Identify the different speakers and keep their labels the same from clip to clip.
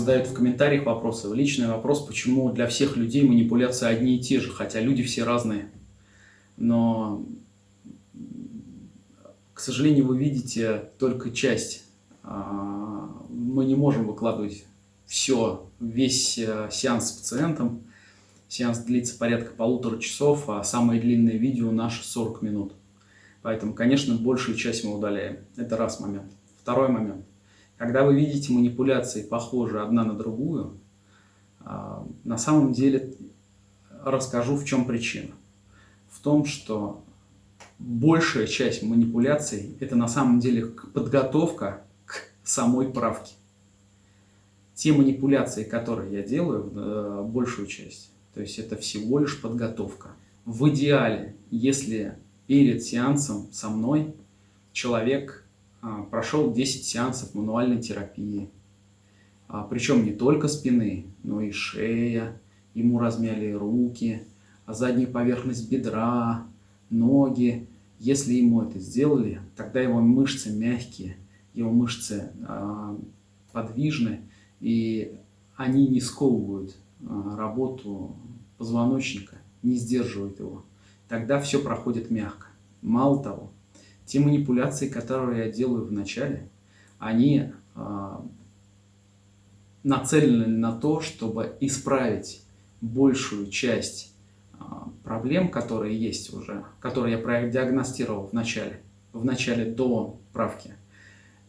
Speaker 1: задают в комментариях вопросы. Личный вопрос, почему для всех людей манипуляции одни и те же, хотя люди все разные. Но, к сожалению, вы видите только часть. А, мы не можем выкладывать все, весь э, сеанс с пациентом. Сеанс длится порядка полутора часов, а самое длинное видео наше 40 минут. Поэтому, конечно, большую часть мы удаляем. Это раз момент. Второй момент. Когда вы видите манипуляции, похожие одна на другую, а, на самом деле расскажу, в чем причина. В том, что большая часть манипуляций – это на самом деле подготовка к самой правке. Те манипуляции, которые я делаю, э, большую часть, то есть это всего лишь подготовка. В идеале, если перед сеансом со мной человек прошел 10 сеансов мануальной терапии. А, Причем не только спины, но и шея, ему размяли руки, а задняя поверхность бедра, ноги. Если ему это сделали, тогда его мышцы мягкие, его мышцы подвижны, и они не сковывают работу позвоночника, не сдерживают его. Тогда все проходит мягко. Мало того, те манипуляции, которые я делаю в начале, они э, нацелены на то, чтобы исправить большую часть э, проблем, которые есть уже, которые я продиагностировал в начале, в начале до правки,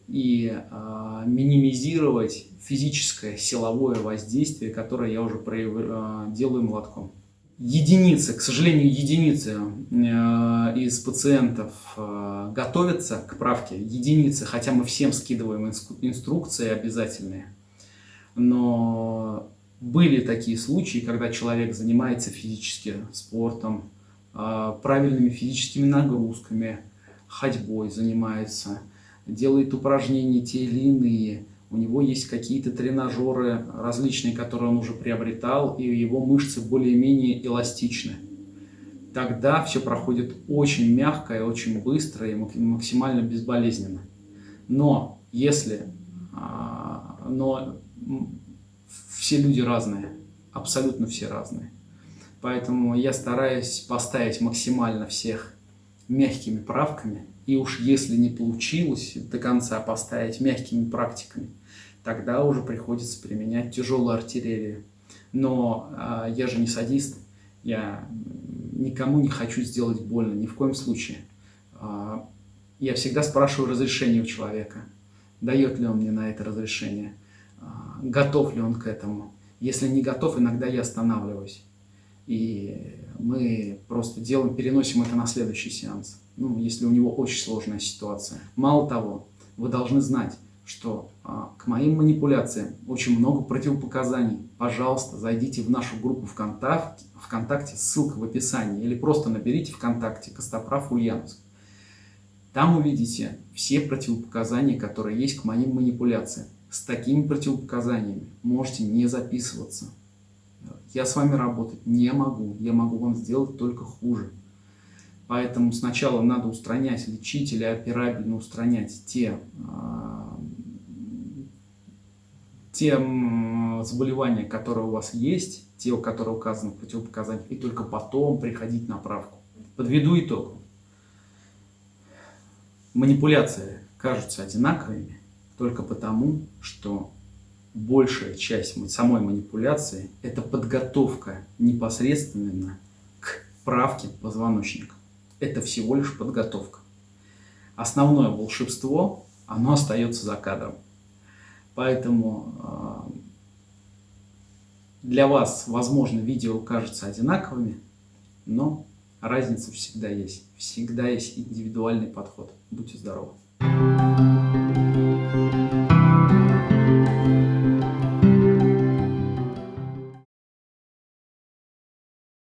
Speaker 1: и э, минимизировать физическое силовое воздействие, которое я уже прояв... делаю молотком единицы, к сожалению, единицы э, из пациентов э, готовятся к правке, единицы, хотя мы всем скидываем инструкции обязательные, но были такие случаи, когда человек занимается физически спортом, э, правильными физическими нагрузками, ходьбой занимается, делает упражнения те или иные, у него есть какие-то тренажеры различные, которые он уже приобретал, и его мышцы более-менее эластичны. Тогда все проходит очень мягко и очень быстро и максимально безболезненно. Но если... А, но все люди разные, абсолютно все разные. Поэтому я стараюсь поставить максимально всех мягкими правками. И уж если не получилось до конца поставить мягкими практиками, тогда уже приходится применять тяжелую артиллерию. Но э, я же не садист, я никому не хочу сделать больно, ни в коем случае. Э, я всегда спрашиваю разрешение у человека, дает ли он мне на это разрешение, э, готов ли он к этому. Если не готов, иногда я останавливаюсь. И мы просто делаем, переносим это на следующий сеанс, ну, если у него очень сложная ситуация. Мало того, вы должны знать, что а, к моим манипуляциям очень много противопоказаний. Пожалуйста, зайдите в нашу группу ВКонтакте, ВКонтакте, ссылка в описании, или просто наберите ВКонтакте Костоправ Ульяновск. Там увидите все противопоказания, которые есть к моим манипуляциям. С такими противопоказаниями можете не записываться. Я с вами работать не могу, я могу вам сделать только хуже. Поэтому сначала надо устранять, лечить или операбельно устранять те а, те заболевания, которые у вас есть, те, которые указаны в противопоказаниях, и только потом приходить на правку. Подведу итог. Манипуляции кажутся одинаковыми только потому, что большая часть самой манипуляции – это подготовка непосредственно к правке позвоночника. Это всего лишь подготовка. Основное волшебство, оно остается за кадром. Поэтому а, для вас, возможно, видео кажутся одинаковыми, но разница всегда есть. Всегда есть индивидуальный подход. Будьте здоровы!